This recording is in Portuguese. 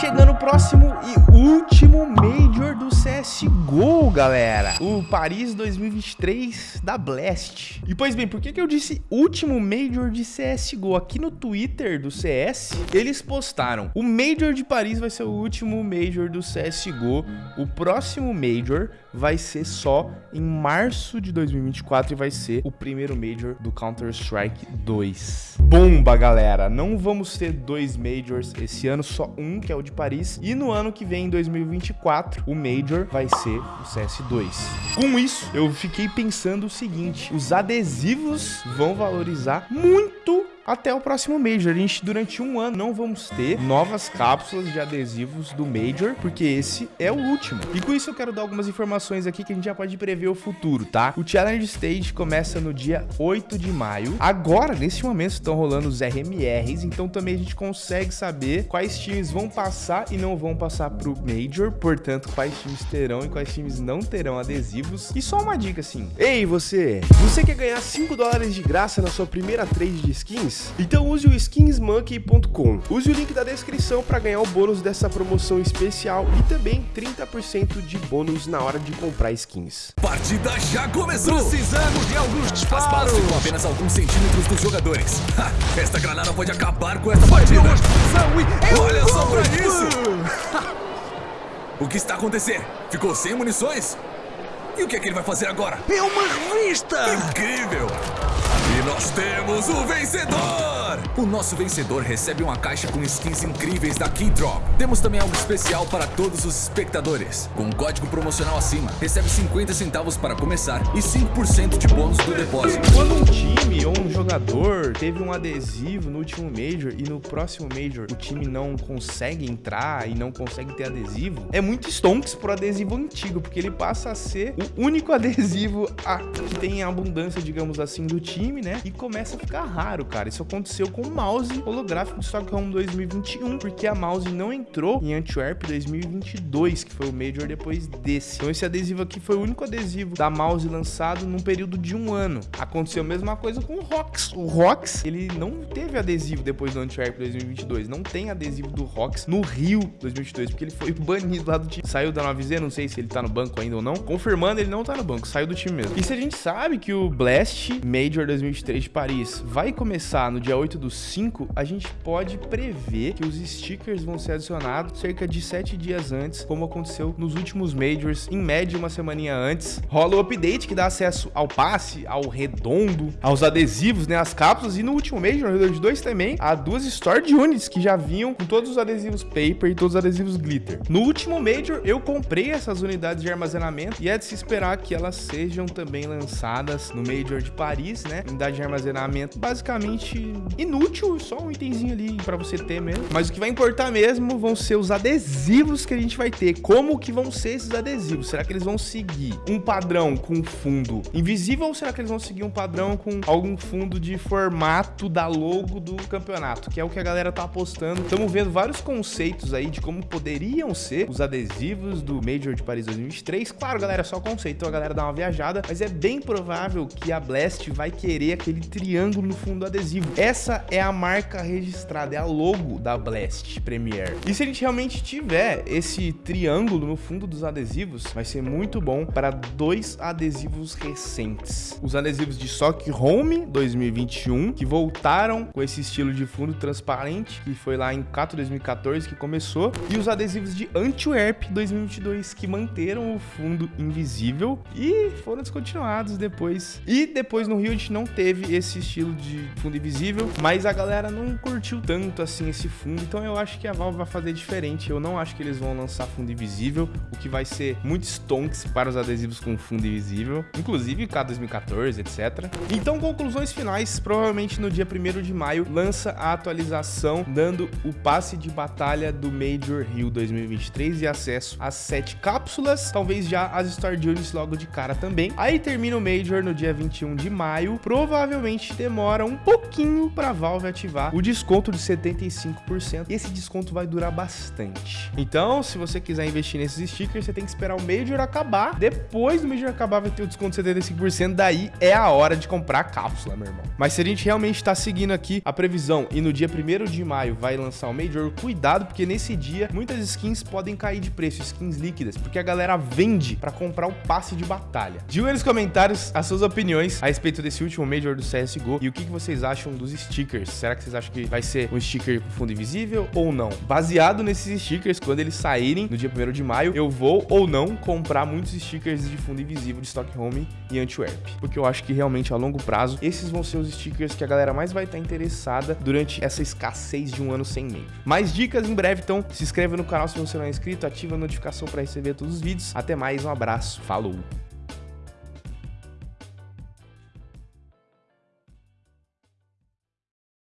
chegando o próximo e último Major do CSGO, galera. O Paris 2023 da Blast. E pois bem, por que, que eu disse último Major de CSGO? Aqui no Twitter do CS, eles postaram o Major de Paris vai ser o último Major do CSGO. O próximo Major vai ser só em março de 2024 e vai ser o primeiro Major do Counter-Strike 2. Bomba, galera! Não vamos ter dois Majors esse ano, só um, que é o de Paris. E no ano que vem, em 2024, o Major vai ser o CS2. Com isso, eu fiquei pensando o seguinte, os adesivos vão valorizar muito até o próximo Major. A gente, durante um ano, não vamos ter novas cápsulas de adesivos do Major, porque esse é o último. E com isso eu quero dar algumas informações aqui que a gente já pode prever o futuro, tá? O Challenge Stage começa no dia 8 de maio. Agora, nesse momento, estão rolando os RMRs, então também a gente consegue saber quais times vão passar e não vão passar pro Major, portanto, quais times terão e quais times não terão adesivos. E só uma dica assim. Ei, você! Você quer ganhar 5 dólares de graça na sua primeira trade de skins? Então use o skinsmonkey.com. Use o link da descrição para ganhar o bônus dessa promoção especial e também 30% de bônus na hora de comprar skins. Partida já começou! Precisamos de alguns disparos! As balas ficam apenas alguns centímetros dos jogadores. Ha, esta granada pode acabar com essa partida! Olha só pra isso! o que está acontecendo? Ficou sem munições? E o que é que ele vai fazer agora? É uma revista! Incrível! E nós temos o vencedor! O nosso vencedor recebe uma caixa com skins incríveis da Keydrop. Temos também algo especial para todos os espectadores. Com um código promocional acima, recebe 50 centavos para começar e 5% de bônus do depósito. Quando um time ou um jogador teve um adesivo no último Major e no próximo Major o time não consegue entrar e não consegue ter adesivo, é muito stonks pro adesivo antigo, porque ele passa a ser o único adesivo a, que tem abundância, digamos assim, do time, né? E começa a ficar raro, cara. Isso aconteceu com o mouse holográfico de Stockholm 2021, porque a mouse não entrou em Antwerp 2022, que foi o Major depois desse. Então esse adesivo aqui foi o único adesivo da mouse lançado num período de um ano. Aconteceu a mesma coisa com o Rox. O Rox, ele não teve adesivo depois do Antwerp 2022, não tem adesivo do Rox no Rio 2022, porque ele foi banido lá do time. Saiu da 9Z, não sei se ele tá no banco ainda ou não. Confirmando, ele não tá no banco, saiu do time mesmo. E se a gente sabe que o Blast Major 2023 de Paris vai começar no dia 8 do 5, a gente pode prever que os stickers vão ser adicionados cerca de 7 dias antes, como aconteceu nos últimos Majors, em média uma semaninha antes. Rola o update que dá acesso ao passe, ao redondo, aos adesivos, né, as cápsulas, e no último Major, no Redor 2 também, há duas Stored Units que já vinham com todos os adesivos Paper e todos os adesivos Glitter. No último Major, eu comprei essas unidades de armazenamento e é de se esperar que elas sejam também lançadas no Major de Paris, né, unidade de armazenamento basicamente inútil, só um itemzinho ali para você ter mesmo. Mas o que vai importar mesmo vão ser os adesivos que a gente vai ter. Como que vão ser esses adesivos? Será que eles vão seguir um padrão com fundo invisível ou será que eles vão seguir um padrão com algum fundo de formato da logo do campeonato? Que é o que a galera tá apostando. Estamos vendo vários conceitos aí de como poderiam ser os adesivos do Major de Paris 2023. Claro, galera, só conceito, então a galera dá uma viajada, mas é bem provável que a Blast vai querer aquele triângulo no fundo do adesivo. Essa é a marca registrada, é a logo da Blast Premier. E se a gente realmente tiver esse triângulo no fundo dos adesivos, vai ser muito bom para dois adesivos recentes. Os adesivos de Sock Home 2021, que voltaram com esse estilo de fundo transparente, que foi lá em 4 2014 que começou, e os adesivos de Antwerp 2022, que manteram o fundo invisível e foram descontinuados depois. E depois no Rio a gente não teve esse estilo de fundo invisível, mas a galera não curtiu tanto assim esse fundo, então eu acho que a Valve vai fazer diferente. Eu não acho que eles vão lançar fundo invisível, o que vai ser muito stonks para os adesivos com fundo invisível, inclusive K 2014, etc. Então, conclusões finais, provavelmente no dia 1 de maio lança a atualização dando o passe de batalha do Major Rio 2023 e acesso às 7 cápsulas, talvez já as Star nisso logo de cara também. Aí termina o Major no dia 21 de maio. Provavelmente demora um pouquinho pra Valve ativar o desconto de 75%. E esse desconto vai durar bastante. Então, se você quiser investir nesses stickers, você tem que esperar o Major acabar. Depois do Major acabar, vai ter o desconto de 75%. Daí é a hora de comprar a cápsula, meu irmão. Mas se a gente realmente tá seguindo aqui a previsão e no dia 1 de maio vai lançar o Major, cuidado, porque nesse dia muitas skins podem cair de preço, skins líquidas, porque a galera vende pra comprar o passe de batalha. Diga nos comentários as suas opiniões a respeito desse último Major do CSGO e o que, que vocês acham dos stickers. Será que vocês acham que vai ser um sticker com fundo invisível ou não? Baseado nesses stickers, quando eles saírem no dia 1 de maio, eu vou ou não comprar muitos stickers de fundo invisível de Stockholm e Antwerp. Porque eu acho que realmente a longo prazo, esses vão ser os stickers que a galera mais vai estar interessada durante essa escassez de um ano sem meio. Mais dicas em breve, então se inscreve no canal se você não é inscrito, ativa a notificação para receber todos os vídeos. Até mais, um abraço, falou!